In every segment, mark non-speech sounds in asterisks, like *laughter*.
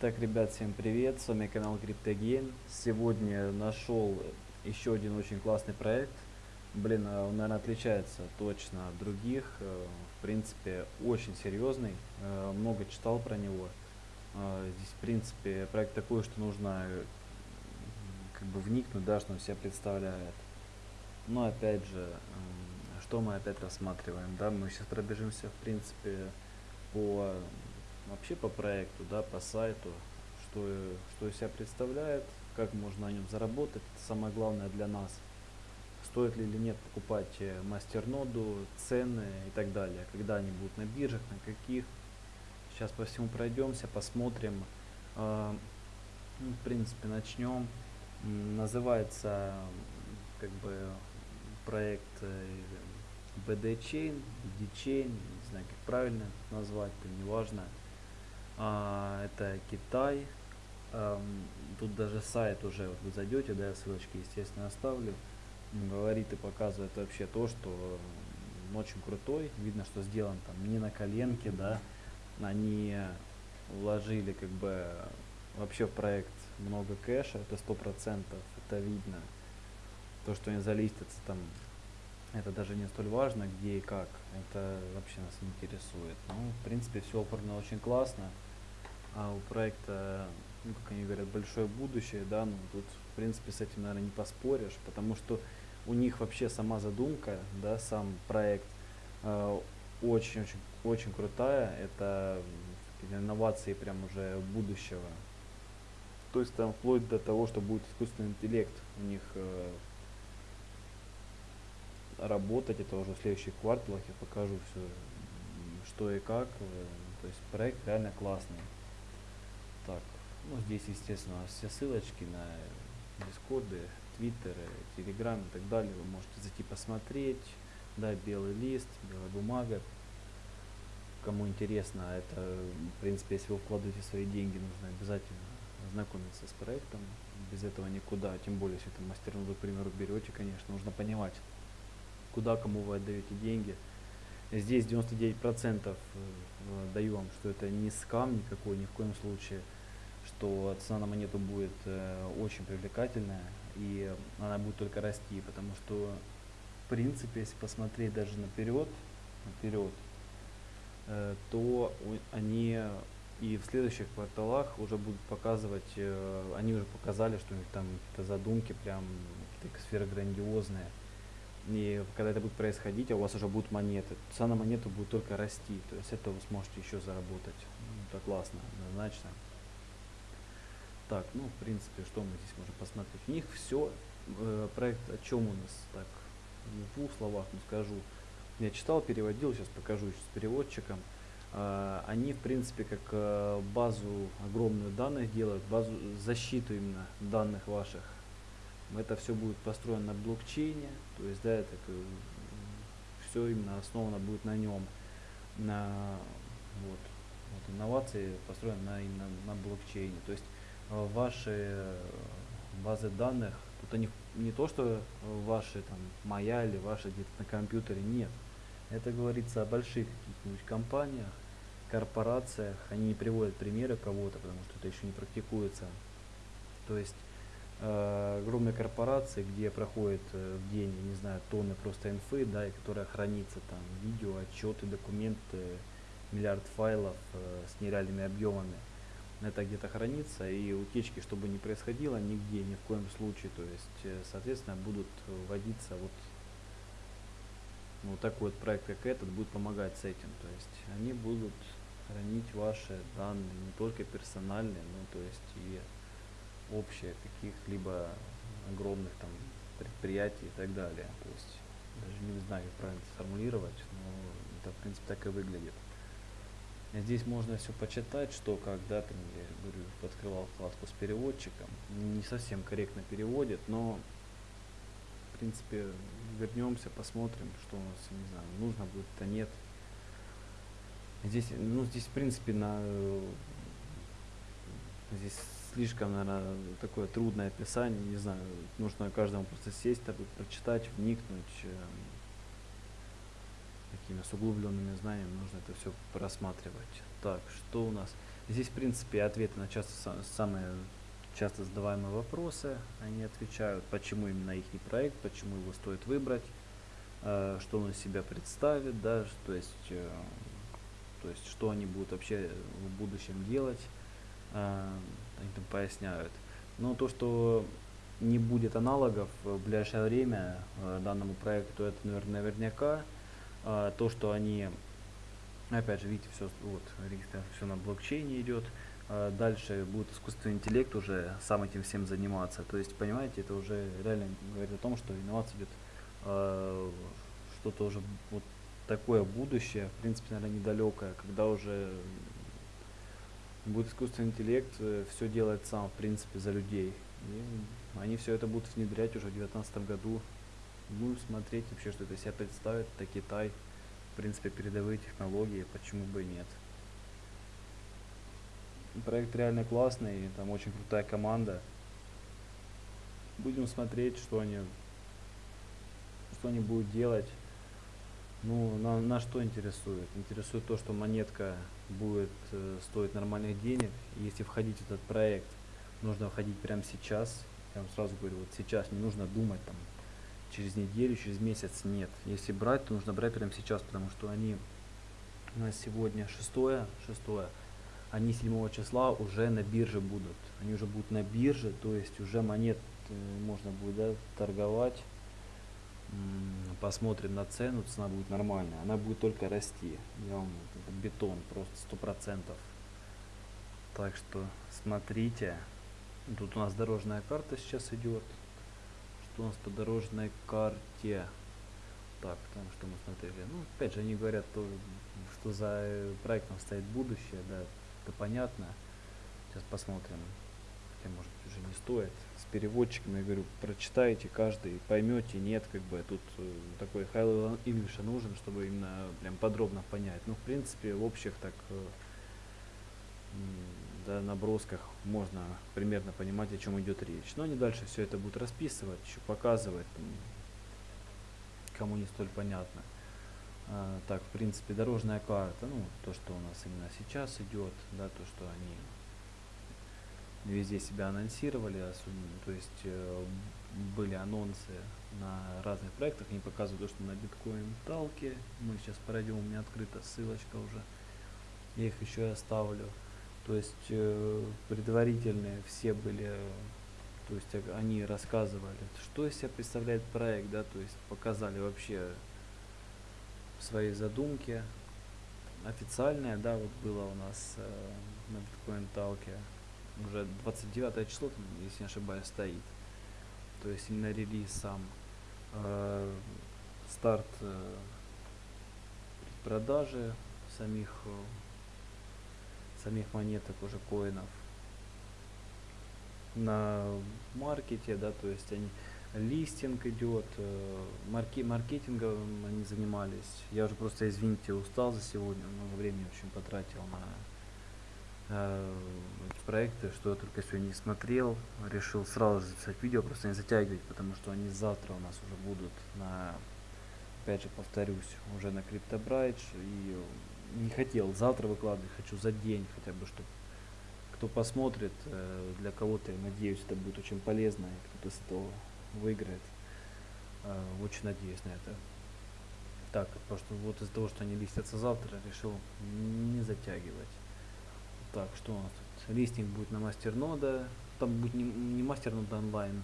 Итак, ребят, всем привет, с вами канал CryptoGain. Сегодня нашел еще один очень классный проект. Блин, а он, наверное, отличается точно от других. Э, В принципе, очень серьезный. Э, Много читал про него. Э, Здесь, в принципе, проект такой, что нужно э, как бы вникнуть, да, что он себя представляет. Но опять же, м, что мы опять рассматриваем, да, мы сейчас пробежимся, в принципе, по вообще по проекту, да, по сайту, что, что из себя представляет, как можно на нем заработать, это самое главное для нас. Стоит ли или нет покупать э, мастерноду, цены и так далее, когда они будут на биржах, на каких. Сейчас по всему пройдемся, посмотрим. А, ну, в принципе, начнем. Называется как бы проект э, BD Chain, BD Chain, не знаю, как правильно назвать, это не важно. А, это Китай. Ам, тут даже сайт уже, вот вы зайдете, да, ссылочки, естественно, оставлю. Говорит и показывает вообще то, что очень крутой. Видно, что сделан там не на коленке, да. Они вложили как бы вообще в проект много кэша, это сто процентов, это видно. То, что они залистятся там, это даже не столь важно, где и как. Это вообще нас не интересует. Ну, в принципе, все оформлено очень классно. А у проекта, ну, как они говорят, большое будущее, да, ну, тут, в принципе, с этим, наверное, не поспоришь, потому что у них вообще сама задумка, да, сам проект э, очень-очень очень крутая. Это инновации прям уже будущего. То есть там вплоть до того, что будет искусственный интеллект у них э, работать, это уже в следующих кварталах я покажу все, что и как. э, То есть проект реально классный. Ну здесь, естественно, все ссылочки на дискорды, твиттеры, телеграм и так далее. Вы можете зайти посмотреть. Да, белый лист, белая бумага. Кому интересно, это, в принципе, если вы вкладываете свои деньги, нужно обязательно ознакомиться с проектом. Без этого никуда. Тем более, если это мастерноду, к примеру, берете, конечно, нужно понимать, куда кому вы отдаете деньги. Здесь 99% э, даю вам, что это не скам никакой, ни в коем случае, что цена на монету будет э, очень привлекательная и она будет только расти, потому что в принципе, если посмотреть даже наперед, наперед, э, то они и в следующих кварталах уже будут показывать, э, они уже показали, что у них там какие-то задумки прям какие-то сферы грандиозные. И когда это будет происходить, а у вас уже будут монеты, цена на монету будет только расти. То есть это вы сможете еще заработать. Ну, Это классно, однозначно. Так, ну, в принципе, что мы здесь можем посмотреть? У них все, проект о чем у нас, так, в двух словах ну, скажу. Я читал, переводил, сейчас покажу еще с переводчиком. А, Они, в принципе, как э, базу огромную данных делают, базу защиту именно данных ваших. Это все будет построено на блокчейне, то есть, да, это все именно основано будет на нем. На, вот, вот инновации построены на, именно на блокчейне. То есть э, ваши э, базы данных, тут они не то, что ваши там моя или ваши где-то на компьютере, нет. Это говорится о больших каких-нибудь компаниях, корпорациях. Они не приводят примеры кого-то, потому что это еще не практикуется. То есть э, огромные корпорации, где проходит э, в день, я не знаю, тонны просто инфы, да, и которая хранится там видео, отчеты, документы, миллиард файлов э, с нереальными объемами. Это где-то хранится, и утечки, чтобы не происходило нигде, ни в коем случае. То есть, э, соответственно, будут вводиться вот ну, вот такой вот проект, как этот, будет помогать с этим. То есть они будут хранить ваши данные, не только персональные, но то есть и общие каких-либо огромных там предприятий и так далее. То есть даже не знаю, как правильно сформулировать, но это в принципе так и выглядит. Здесь можно все почитать, что когда там, я говорю, открывал вкладку с переводчиком, не совсем корректно переводит, но в принципе вернемся, посмотрим, что у нас, не знаю, нужно будет, то нет. Здесь, ну, здесь, в принципе, на здесь слишком, наверное, такое трудное описание, не знаю, нужно каждому просто сесть, так прочитать, вникнуть. Такими с углубленными знаниями нужно это все просматривать. Так, что у нас? Здесь, в принципе, ответы на часто са- самые часто задаваемые вопросы. Они отвечают, почему именно их проект, почему его стоит выбрать, э, что он из себя представит, да, то есть, э, то есть, что они будут вообще в будущем делать. э, Они там поясняют. Но то, что не будет аналогов в ближайшее время данному проекту, это, наверное, наверняка. А, То, что они Опять же, видите, все, вот, регистрация все на блокчейне идет. А Дальше будет искусственный интеллект уже сам этим всем заниматься. То есть, понимаете, это уже реально говорит о том, что инновация идет а, что-то уже вот такое будущее, в принципе, наверное, недалекое, когда уже будет искусственный интеллект, все делает сам, в принципе, за людей. И они все это будут внедрять уже в 2019 году. Ну, смотреть вообще, что это себя представит, это Китай в принципе, передовые технологии, почему бы и нет. Проект реально классный, там очень крутая команда. Будем смотреть, что они, что они будут делать. Ну, на, на что интересует? Интересует то, что монетка будет э, стоить нормальных денег. Если входить в этот проект, нужно входить прямо сейчас. Я вам сразу говорю, вот сейчас не нужно думать там через неделю, через месяц нет. Если брать, то нужно брать прямо сейчас, потому что они у нас сегодня шестое, шестое, они 7 числа уже на бирже будут. Они уже будут на бирже, то есть уже монет э, можно будет да, торговать. Посмотрим на цену, цена будет нормальная. Она будет только расти. Я вам это бетон, просто сто процентов. Так что смотрите. Тут у нас дорожная карта сейчас идет у нас по дорожной карте. Так, там что мы смотрели. Ну, опять же, они говорят, то, что за э, проектом стоит будущее, да, это понятно. Сейчас посмотрим. Хотя, может уже не стоит. С переводчиком, я говорю, прочитайте каждый, поймете, нет, как бы тут э, такой high level English нужен, чтобы именно прям подробно понять. Ну, в принципе, в общих так э, да, набросках можно примерно понимать, о чем идет речь. Но они дальше все это будут расписывать, еще показывать, кому не столь понятно. А, так, в принципе, дорожная карта, ну, то, что у нас именно сейчас идет, да, то, что они везде себя анонсировали, то есть э, были анонсы на разных проектах, они показывают то, что на биткоин талке, мы сейчас пройдем, у меня открыта ссылочка уже, я их еще и оставлю. То есть э, предварительные все были, то есть э, они рассказывали, что из себя представляет проект, да, то есть показали вообще свои задумки. Официальное, да, вот было у нас э, на биткоин талке уже 29 число, там, если не ошибаюсь, стоит. То есть именно релиз сам. Э, старт э, продажи самих э, самих монеток уже коинов на маркете, да, то есть они листинг идет, э, марки, маркетингом они занимались. Я уже просто, извините, устал за сегодня, много времени общем потратил на э, эти проекты, что я только сегодня не смотрел. Решил сразу записать видео, просто не затягивать, потому что они завтра у нас уже будут на, опять же повторюсь, уже на CryptoBridge и не хотел завтра выкладывать, хочу за день хотя бы, чтобы кто посмотрит, э, для кого-то, я надеюсь, это будет очень полезно, и кто-то с этого выиграет. Э, Очень надеюсь на это. Так, просто вот из-за того, что они листятся завтра, решил не затягивать. Так, что у нас тут? Листинг будет на мастернода. Там будет не, не мастернода онлайн.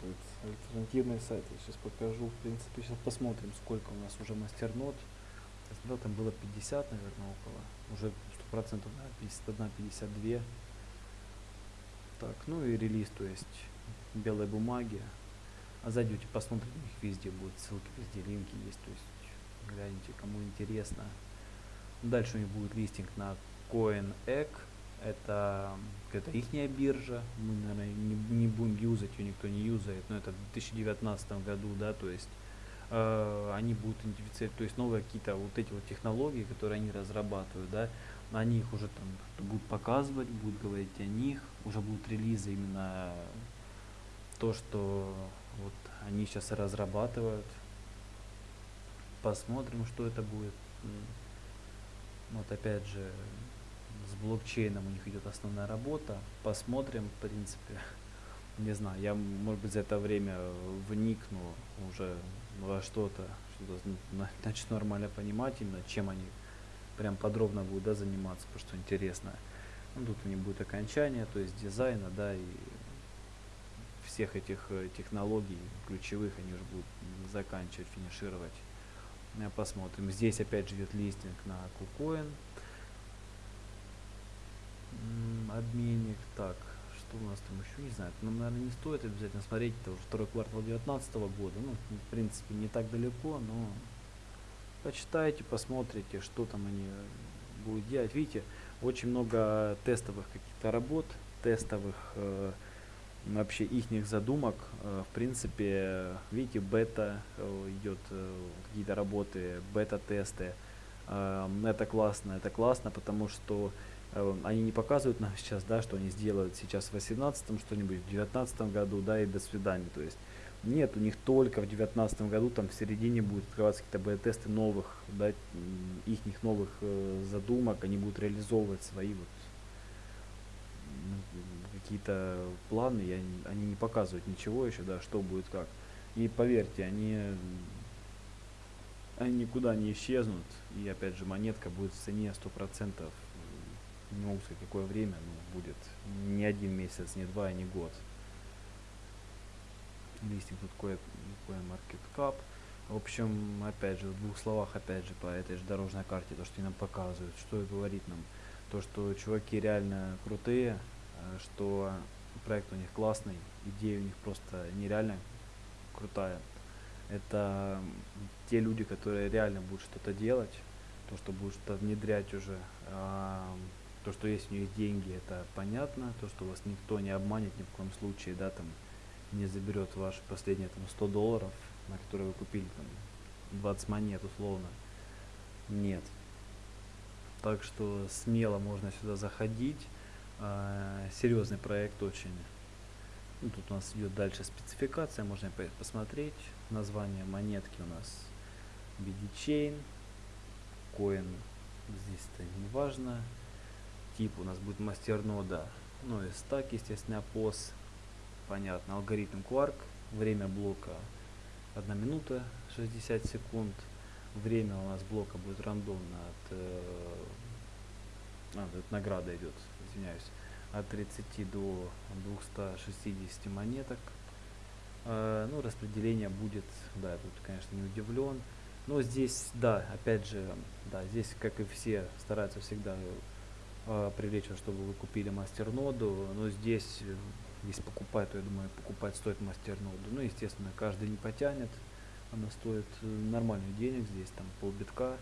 Будет альтернативный сайт. Я сейчас покажу. В принципе, сейчас посмотрим, сколько у нас уже мастернод. Я смотрел, там было 50, наверное, около. Уже 100%, да, 51, 52. Так, ну и релиз, то есть белой бумаги. А зайдете, посмотрите, у них везде будут ссылки, везде линки есть, то есть гляньте, кому интересно. Дальше у них будет листинг на CoinEgg, это, это их биржа, мы, наверное, не, не будем юзать, ее никто не юзает, но это в 2019 году, да, то есть э, они будут идентифицировать, то есть новые какие-то вот эти вот технологии, которые они разрабатывают, да, они их уже там будут показывать, будут говорить о них, уже будут релизы именно то, что вот они сейчас разрабатывают. Посмотрим, что это будет. Вот опять же, с блокчейном у них идет основная работа. Посмотрим, в принципе. *laughs* Не знаю, я, может быть, за это время вникну уже во что-то, что-то начну нормально понимать именно, чем они прям подробно будут да, заниматься, потому что интересно. Ну, тут у них будет окончание, то есть дизайна, да, и всех этих э, технологий ключевых они уже будут заканчивать, финишировать. Э, посмотрим. Здесь опять же идет листинг на KuCoin. Обменник. Так, что у нас там еще, не знаю. Нам, наверное, не стоит обязательно смотреть. Это уже второй квартал 2019 года. Ну, в принципе, не так далеко, но почитайте, посмотрите, что там они будут делать. Видите, очень много тестовых каких-то работ, тестовых э, вообще их задумок. Э, в принципе, видите, бета э, идет, э, какие-то работы, бета-тесты. Это классно, это классно, потому что они не показывают нам сейчас, да, что они сделают сейчас в 18 что-нибудь, в 19 году, да, и до свидания. То есть нет, у них только в 2019 году, там в середине будут открываться какие-то бета-тесты новых, да, их новых задумок, они будут реализовывать свои вот какие-то планы, они, они не показывают ничего еще, да, что будет как. И поверьте, они, они никуда не исчезнут, и опять же монетка будет в цене 100%, не сказать какое время, но будет не один месяц, не два, не год. Листинг тут кое, кое market cap. В общем, опять же, в двух словах, опять же, по этой же дорожной карте, то, что они нам показывают, что и говорит нам, то, что чуваки реально крутые, Э, что проект у них классный, идея у них просто нереально крутая. Это те люди, которые реально будут что-то делать, то, что будут что-то внедрять уже. То, что есть у них деньги, это понятно. То, что вас никто не обманет ни в коем случае, да, там не заберет ваши последние там 100 долларов, на которые вы купили там 20 монет условно. Нет. Так что смело можно сюда заходить. А, серьезный проект очень. Ну, тут у нас идет дальше спецификация, можно посмотреть. Название монетки у нас BD Chain, Coin здесь-то не важно. Тип у нас будет мастернода, ну и стак, естественно, POS. Понятно, алгоритм Quark, время блока 1 минута 60 секунд. Время у нас блока будет рандомно от э, а, тут награда идет, извиняюсь, от 30 до 260 монеток. Э, ну, распределение будет, да, тут, конечно, не удивлен. Но здесь, да, опять же, да, здесь, как и все, стараются всегда э, привлечь вас, чтобы вы купили мастерноду. Но здесь, если покупать, то, я думаю, покупать стоит мастерноду. Ну, естественно, каждый не потянет. Она стоит э, нормальных денег, здесь там полбитка.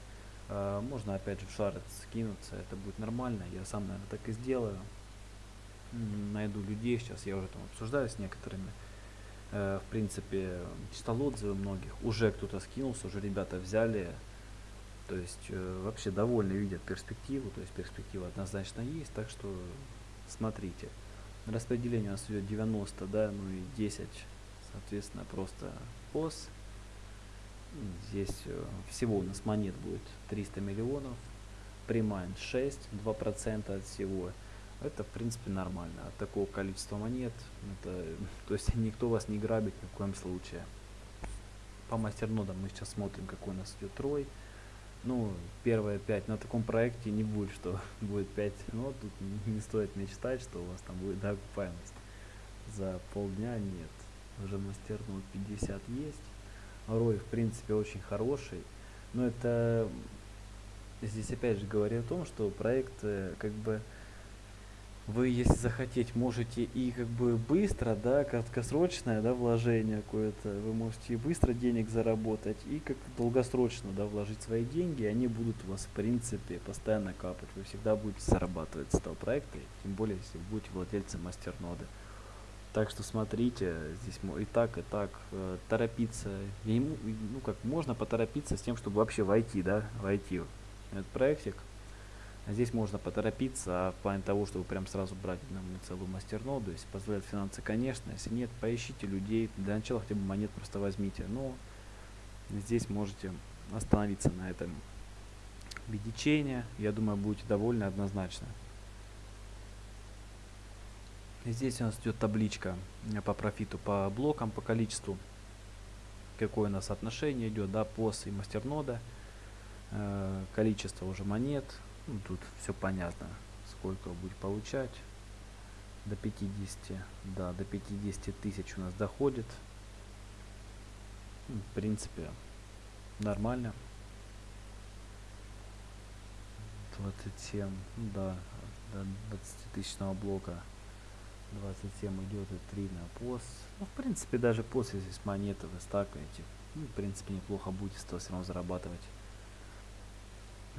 Можно опять же в шарец скинуться, это будет нормально. Я сам, наверное, так и сделаю. Найду людей, сейчас я уже там обсуждаю с некоторыми. Э, в принципе, читал отзывы многих. Уже кто-то скинулся, уже ребята взяли. То есть э, вообще довольны видят перспективу. То есть перспектива однозначно есть, так что смотрите. Распределение у нас идет 90, да, ну и 10, соответственно, просто POS Здесь э, всего у нас монет будет 300 миллионов. Примайн 6, 2% от всего. Это, в принципе, нормально. От такого количества монет, это, *laughs* то есть никто вас не грабит ни в коем случае. По мастернодам мы сейчас смотрим, какой у нас идет трой. Ну, первые 5 на таком проекте не будет, что *laughs* будет 5. Но тут не, стоит мечтать, что у вас там будет да, окупаемость. За полдня нет. Уже мастернод 50 есть. Рой, в принципе, очень хороший. Но это здесь опять же говорю о том, что проект э, как бы вы, если захотеть, можете и как бы быстро, да, краткосрочное, да, вложение какое-то, вы можете и быстро денег заработать, и как долгосрочно, да, вложить свои деньги, и они будут у вас, в принципе, постоянно капать, вы всегда будете зарабатывать с этого проекта, тем более, если вы будете владельцем мастерноды. Так что смотрите, здесь и так, и так э, торопиться. Ему, ну как, можно поторопиться с тем, чтобы вообще войти, да, войти в этот проектик. А здесь можно поторопиться, а в плане того, чтобы прям сразу брать на целую мастерноду, если позволяют финансы, конечно, если нет, поищите людей, для начала хотя бы монет просто возьмите. Но здесь можете остановиться на этом виде я думаю, будете довольны однозначно. Здесь у нас идет табличка э, по профиту, по блокам, по количеству, какое у нас отношение идет, да, POS и мастернода, э, количество уже монет, ну, тут все понятно, сколько будет получать, до 50, да, до 50 тысяч у нас доходит, ну, в принципе, нормально. 27, ну да, до 20 тысячного блока 27 идет и 3 на пост. Ну, в принципе, даже после здесь монеты вы стакаете. Ну, в принципе, неплохо будете с того все равно зарабатывать.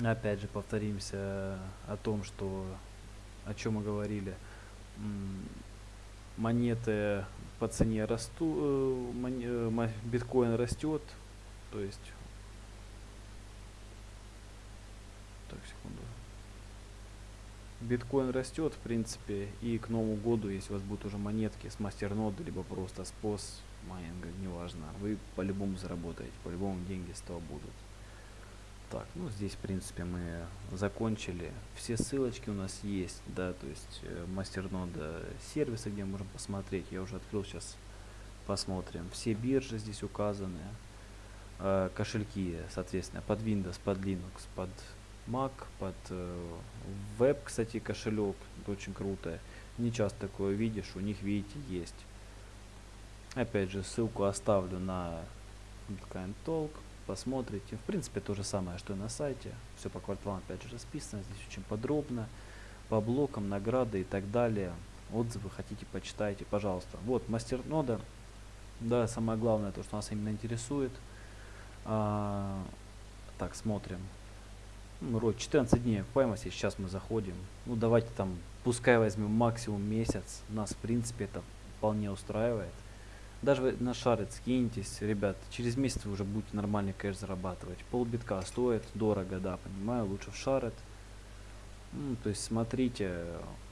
Опять же, повторимся о том, что о чем мы говорили. Монеты по цене растут, э, биткоин растет, то есть так секунду биткоин растет, в принципе, и к Новому году, если у вас будут уже монетки с мастерноды, либо просто с POS майнинга, неважно, вы по-любому заработаете, по-любому деньги с того будут. Так, ну здесь, в принципе, мы закончили. Все ссылочки у нас есть, да, то есть э, мастернода сервиса, где можем посмотреть. Я уже открыл, сейчас посмотрим. Все биржи здесь указаны. Э, кошельки, соответственно, под Windows, под Linux, под Mac, под э, веб, кстати, кошелек, это очень круто. Не часто такое видишь, у них, видите, есть. Опять же, ссылку оставлю на Bitcoin Talk, посмотрите. В принципе, то же самое, что и на сайте. Все по кварталам, опять же, расписано, здесь очень подробно. По блокам, награды и так далее. Отзывы хотите, почитайте, пожалуйста. Вот, мастер нода. Да, самое главное, то, что нас именно интересует. А, так, смотрим ну, род 14 дней окупаемости, сейчас мы заходим. Ну, давайте там, пускай возьмем максимум месяц, нас, в принципе, это вполне устраивает. Даже на шарит скиньтесь, ребят, через месяц вы уже будете нормальный кэш зарабатывать. Полбитка стоит дорого, да, понимаю, лучше в шарит. Ну, то есть, смотрите,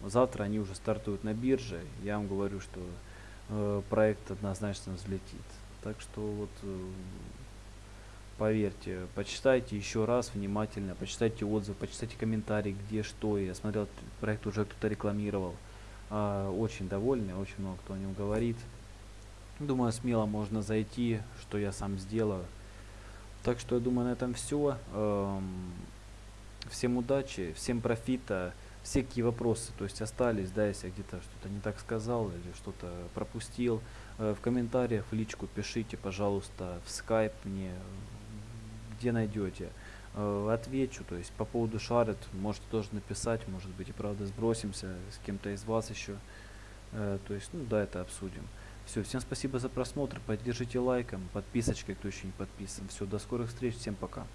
завтра они уже стартуют на бирже, я вам говорю, что э, проект однозначно взлетит. Так что вот э, Поверьте, почитайте еще раз внимательно, почитайте отзывы, почитайте комментарии, где что. Я смотрел, проект уже кто-то рекламировал. А, очень довольны, очень много кто о нем говорит. Думаю, смело можно зайти, что я сам сделаю. Так что я думаю, на этом все. Эм, всем удачи, всем профита. Все какие вопросы, то есть остались, да, если я где-то что-то не так сказал или что-то пропустил, э, в комментариях, в личку пишите, пожалуйста, в скайп мне, где найдете. Э, отвечу, то есть по поводу шарит, можете тоже написать, может быть и правда сбросимся с кем-то из вас еще. Э, то есть, ну да, это обсудим. Все, всем спасибо за просмотр, поддержите лайком, подписочкой, кто еще не подписан. Все, до скорых встреч, всем пока.